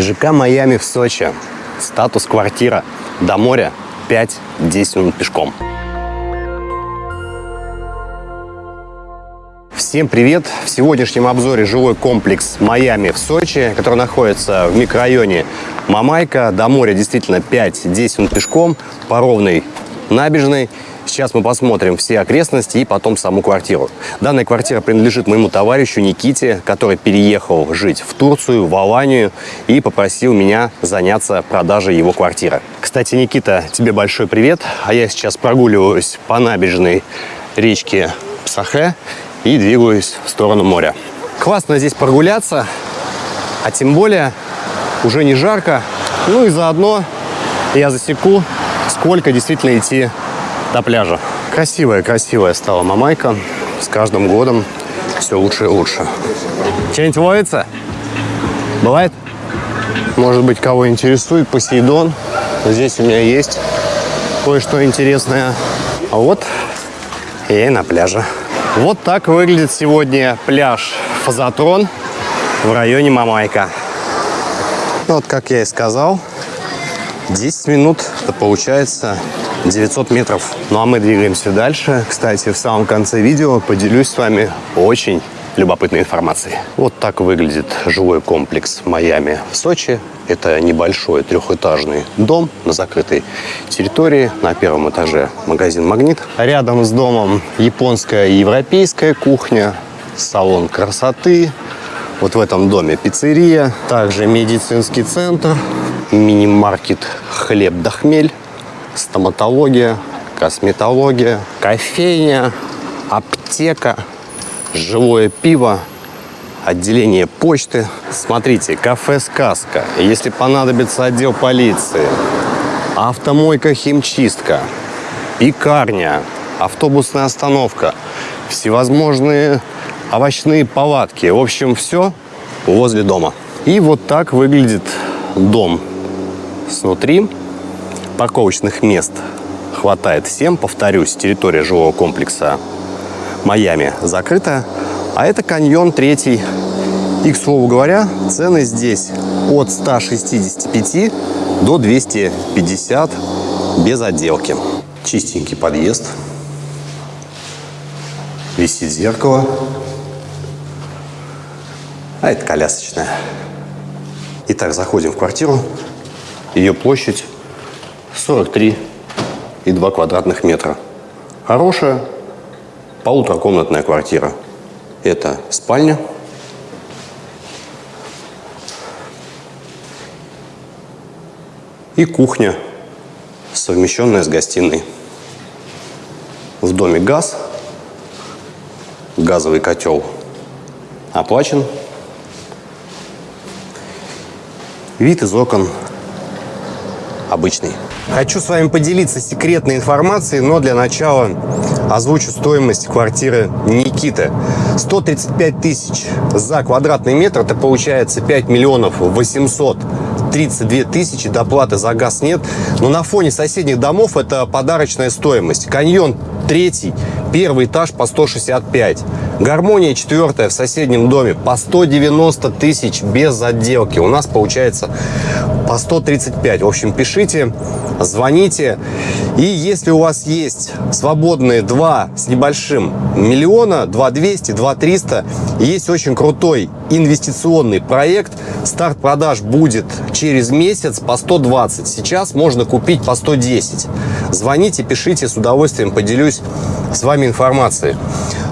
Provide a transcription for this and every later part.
ЖК «Майами» в Сочи. Статус квартира. До моря 5-10 минут пешком. Всем привет! В сегодняшнем обзоре жилой комплекс «Майами» в Сочи, который находится в микрорайоне Мамайка. До моря действительно 5-10 минут пешком по ровной набережной. Сейчас мы посмотрим все окрестности и потом саму квартиру. Данная квартира принадлежит моему товарищу Никите, который переехал жить в Турцию, в Аланию и попросил меня заняться продажей его квартиры. Кстати, Никита, тебе большой привет. А я сейчас прогуливаюсь по набережной речки Псахе и двигаюсь в сторону моря. Классно здесь прогуляться, а тем более уже не жарко. Ну и заодно я засеку, сколько действительно идти до пляжа. Красивая-красивая стала Мамайка. С каждым годом все лучше и лучше. Что-нибудь ловится? Бывает? Может быть, кого интересует Посейдон. Здесь у меня есть кое-что интересное. А вот я и на пляже. Вот так выглядит сегодня пляж Фазотрон в районе Мамайка. Ну, вот, как я и сказал, 10 минут, это получается 900 метров. Ну, а мы двигаемся дальше. Кстати, в самом конце видео поделюсь с вами очень любопытной информацией. Вот так выглядит жилой комплекс Майами в Сочи. Это небольшой трехэтажный дом на закрытой территории. На первом этаже магазин «Магнит». Рядом с домом японская и европейская кухня, салон красоты. Вот в этом доме пиццерия, также медицинский центр, мини-маркет «Хлеб да хмель», стоматология, косметология, кофейня, аптека – живое пиво, отделение почты. Смотрите, кафе «Сказка». Если понадобится отдел полиции, автомойка «Химчистка», пекарня, автобусная остановка, всевозможные овощные палатки. В общем, все возле дома. И вот так выглядит дом снутри. Парковочных мест хватает всем. Повторюсь, территория жилого комплекса Майами закрыта, а это каньон третий. И, к слову говоря, цены здесь от 165 до 250 без отделки. Чистенький подъезд. Висит зеркало. А это колясочная. Итак, заходим в квартиру. Ее площадь 43,2 квадратных метра. Хорошая, Полуторакомнатная квартира. Это спальня. И кухня, совмещенная с гостиной. В доме газ, газовый котел оплачен. Вид из окон обычный. Хочу с вами поделиться секретной информацией, но для начала озвучу стоимость квартиры Никиты. 135 тысяч за квадратный метр, это получается 5 миллионов 800 32 тысячи, доплаты за газ нет. Но на фоне соседних домов это подарочная стоимость. Каньон третий, первый этаж по 165. Гармония четвертая в соседнем доме по 190 тысяч без отделки. У нас получается по 135. В общем, пишите, звоните. И если у вас есть свободные 2 с небольшим миллиона, 2 200, 2 300, есть очень крутой инвестиционный проект. Старт продаж будет через месяц по 120. Сейчас можно купить по 110. Звоните, пишите, с удовольствием поделюсь с вами информацией.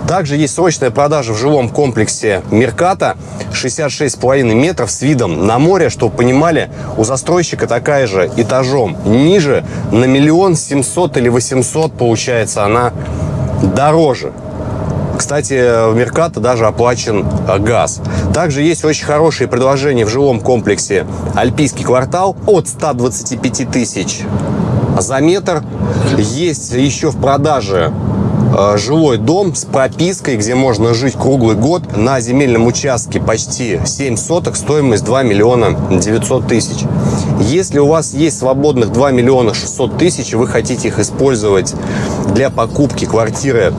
Также есть срочная продажа в жилом комплексе Мерката 66,5 метров с видом на море. Чтобы понимали, у застройщика такая же этажом ниже на миллион семьсот или восемьсот получается она дороже. Кстати, в Меркато даже оплачен газ. Также есть очень хорошие предложения в жилом комплексе Альпийский квартал от 125 тысяч за метр. Есть еще в продаже жилой дом с пропиской, где можно жить круглый год. На земельном участке почти 7 соток, стоимость 2 миллиона 900 тысяч. Если у вас есть свободных 2 миллиона 600 тысяч, вы хотите их использовать для покупки квартиры,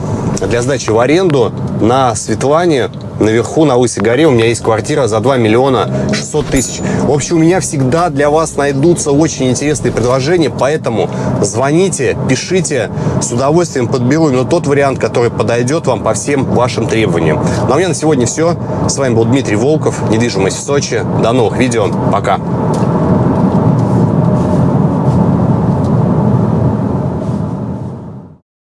для сдачи в аренду, на Светлане, наверху, на Лысой горе. У меня есть квартира за 2 миллиона 600 тысяч. В общем, у меня всегда для вас найдутся очень интересные предложения, поэтому звоните, пишите. С удовольствием подберу именно тот вариант, который подойдет вам по всем вашим требованиям. Ну а у меня на сегодня все. С вами был Дмитрий Волков, недвижимость в Сочи. До новых видео. Пока.